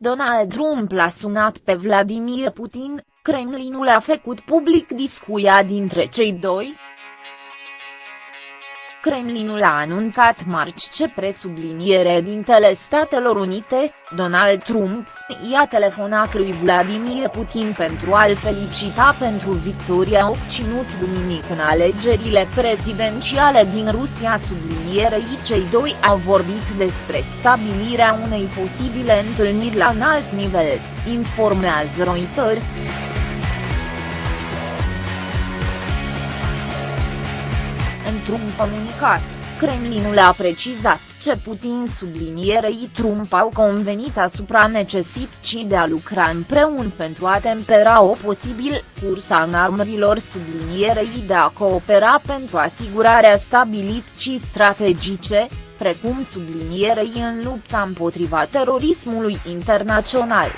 Donald Trump l-a sunat pe Vladimir Putin, Kremlinul a făcut public discuția dintre cei doi, Kremlinul a anuncat marți ce presubliniere dintele Statelor Unite, Donald Trump, i-a telefonat lui Vladimir Putin pentru a-l felicita pentru victoria obținut duminică în alegerile prezidențiale din Rusia sublinierei cei doi au vorbit despre stabilirea unei posibile întâlniri la înalt nivel, informează Reuters. Într-un comunicat, Kremlinul a precizat ce Putin sublinierei Trump au convenit asupra necesității de a lucra împreună pentru a tempera o posibil cursa în armărilor sublinierei de a coopera pentru asigurarea stabilității strategice, precum sublinierei în lupta împotriva terorismului internațional.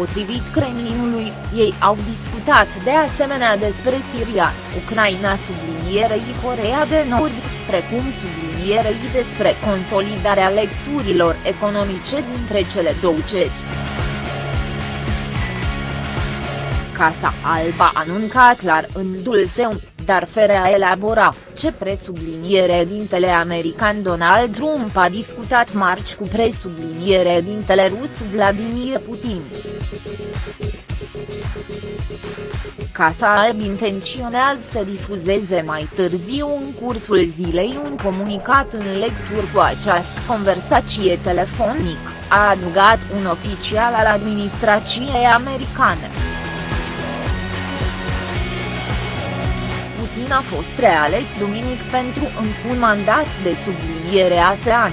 Potrivit Kremlinului, ei au discutat de asemenea despre Siria, Ucraina sublinierei Corea de Nord, precum sublinierei despre consolidarea lecturilor economice dintre cele două ceri. Casa Alba a anuncat la rândul său, dar fără a elabora, ce presubliniere dintele american Donald Trump a discutat marci cu presubliniere dintele rus Vladimir Putin. Casa Alb intenționează să difuzeze mai târziu în cursul zilei un comunicat în lectură cu această conversație telefonic, a adăugat un oficial al administrației americane. Putin a fost reales duminic pentru un mandat de subliniere ASEAN.